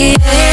You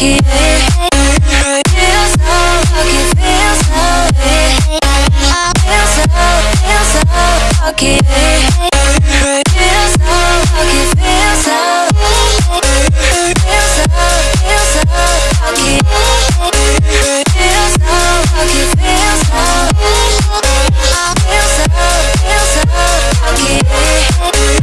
Yeah. Feels so lucky, so lucky. So, so lucky. So lucky, so lucky. So so lucky.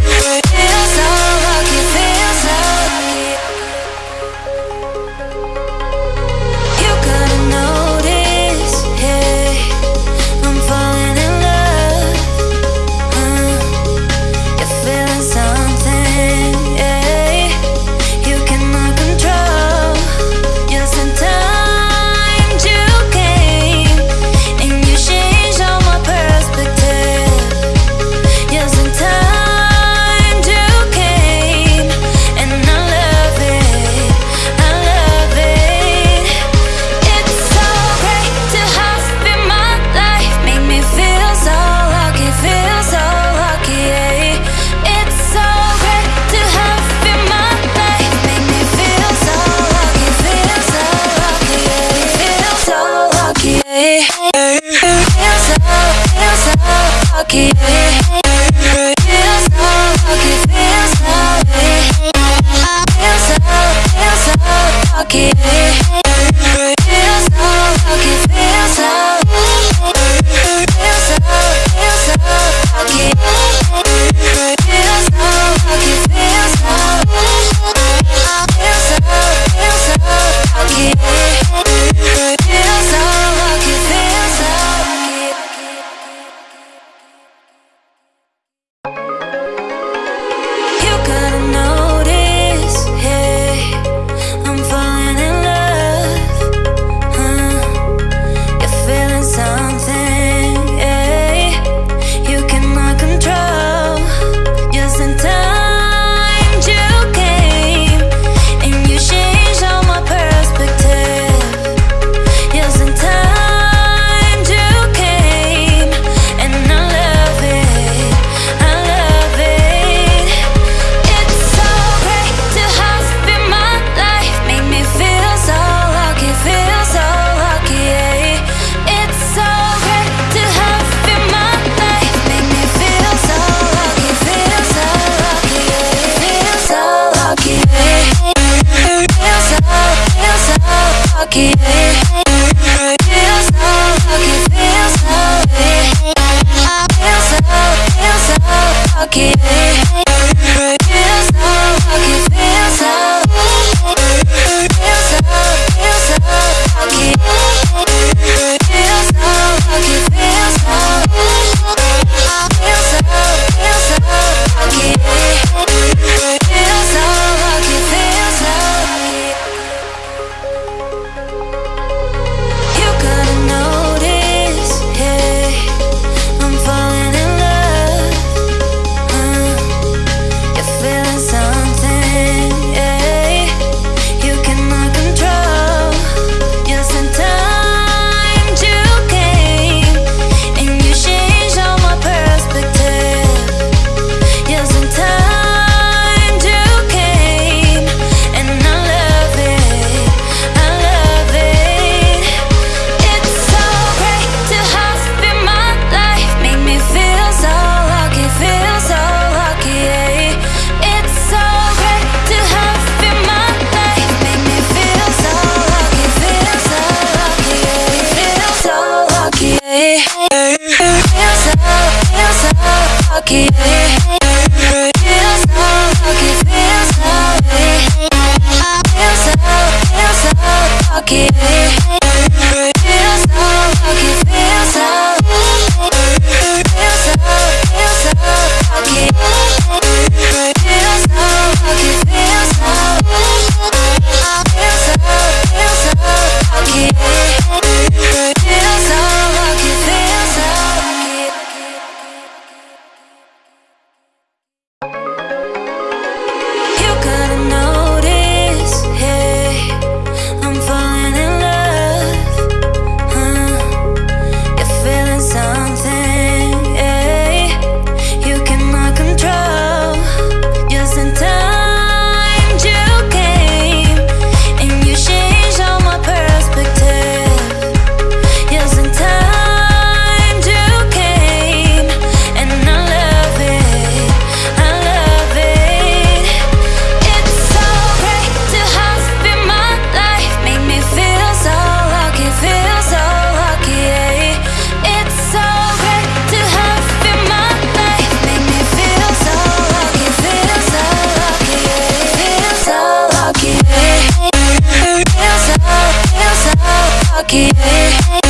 lucky. Hey.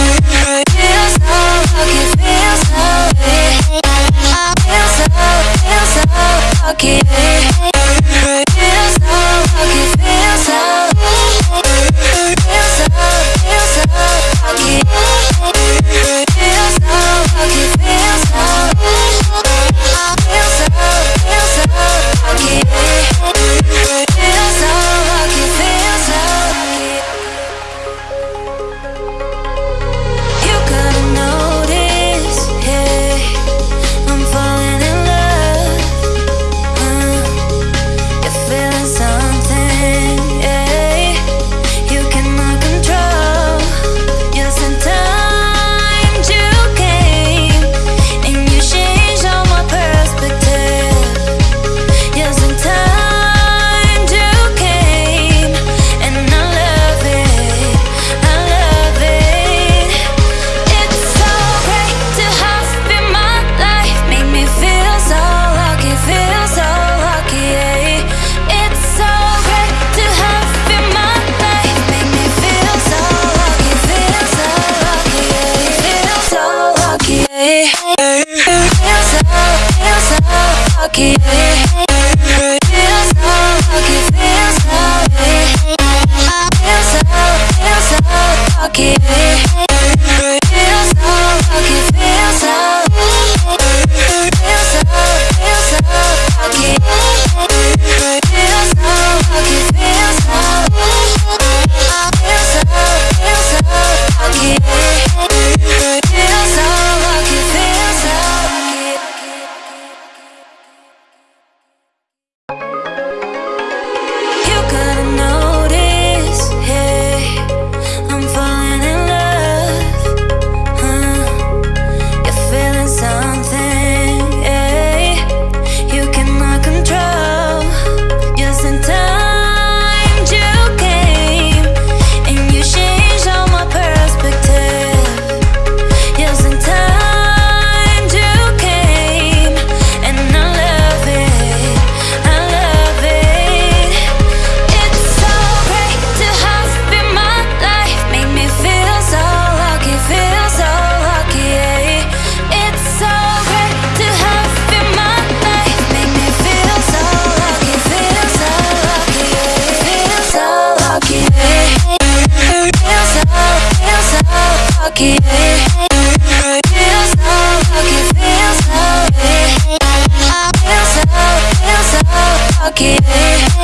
You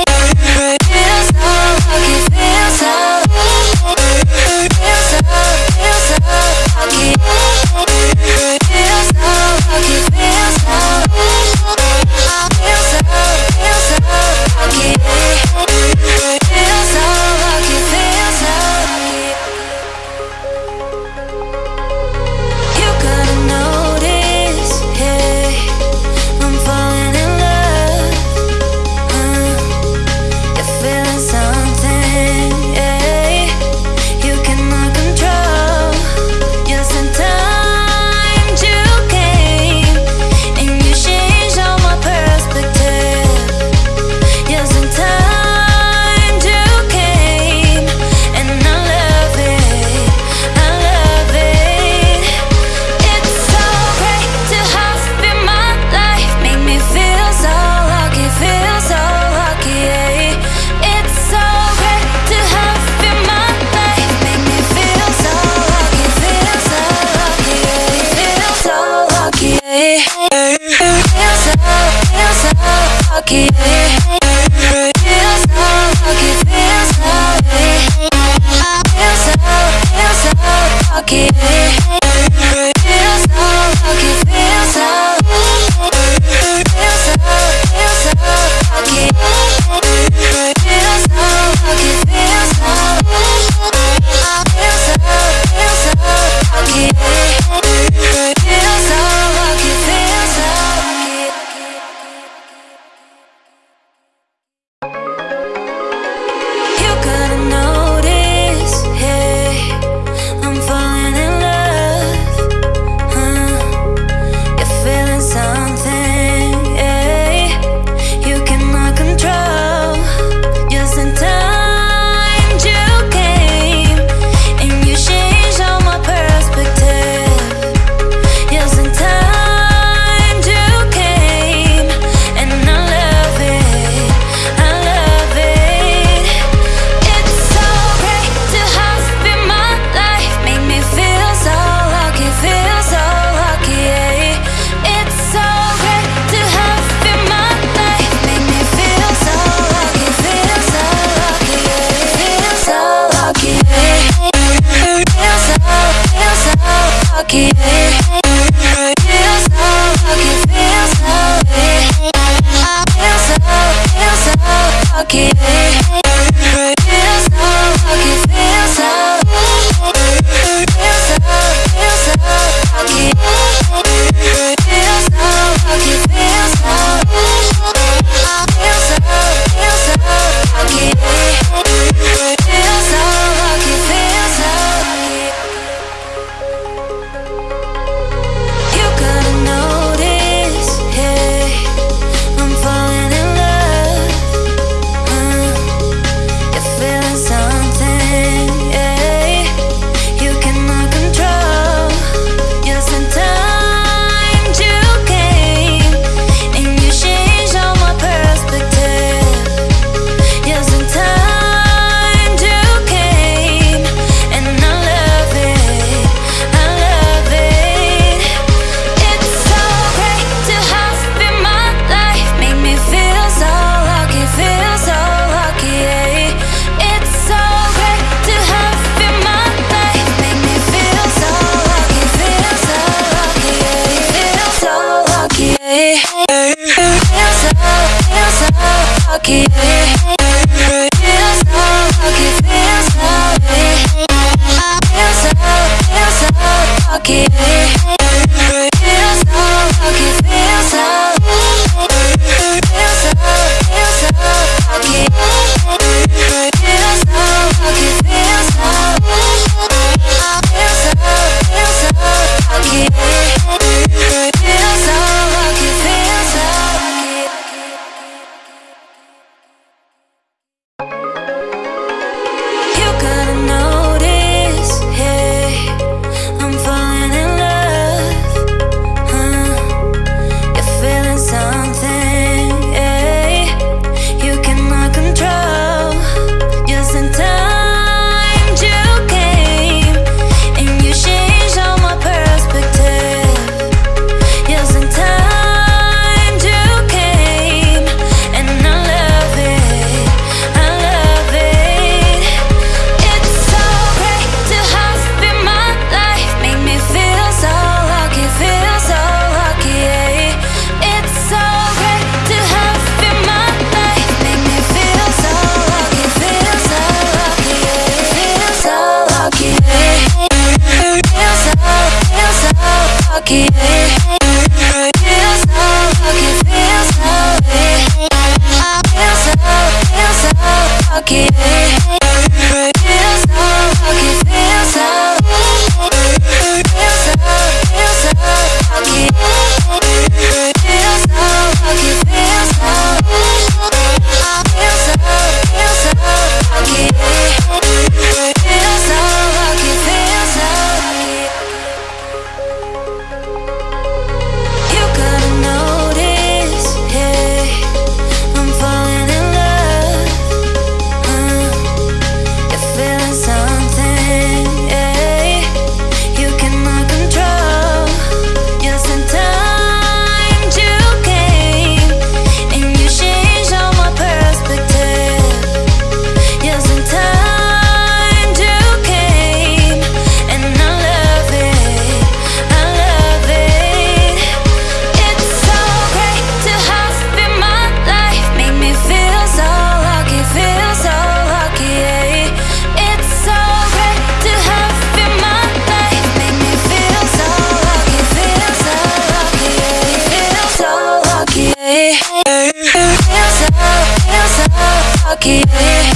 lucky.